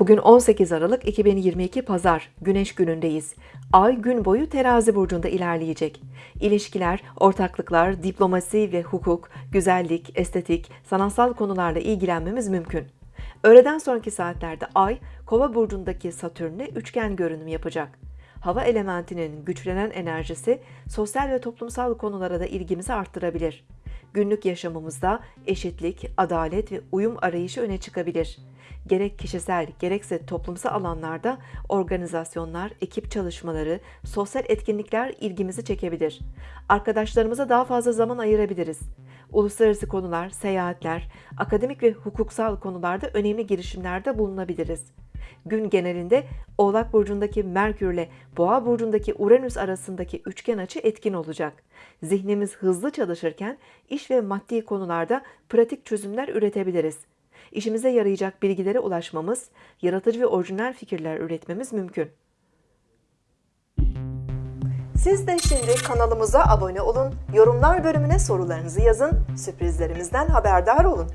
Bugün 18 Aralık 2022 Pazar, Güneş günündeyiz. Ay gün boyu terazi burcunda ilerleyecek. İlişkiler, ortaklıklar, diplomasi ve hukuk, güzellik, estetik, sanatsal konularla ilgilenmemiz mümkün. Öğleden sonraki saatlerde Ay, Kova burcundaki Satürn'le üçgen görünüm yapacak. Hava elementinin güçlenen enerjisi sosyal ve toplumsal konulara da ilgimizi arttırabilir. Günlük yaşamımızda eşitlik, adalet ve uyum arayışı öne çıkabilir. Gerek kişisel gerekse toplumsal alanlarda organizasyonlar, ekip çalışmaları, sosyal etkinlikler ilgimizi çekebilir. Arkadaşlarımıza daha fazla zaman ayırabiliriz. Uluslararası konular, seyahatler, akademik ve hukuksal konularda önemli girişimlerde bulunabiliriz. Gün genelinde Oğlak burcundaki Merkür ile Boğa burcundaki Uranüs arasındaki üçgen açı etkin olacak. Zihnimiz hızlı çalışırken iş ve maddi konularda pratik çözümler üretebiliriz. İşimize yarayacak bilgilere ulaşmamız, yaratıcı ve orijinal fikirler üretmemiz mümkün. Siz de şimdi kanalımıza abone olun, yorumlar bölümüne sorularınızı yazın, sürprizlerimizden haberdar olun.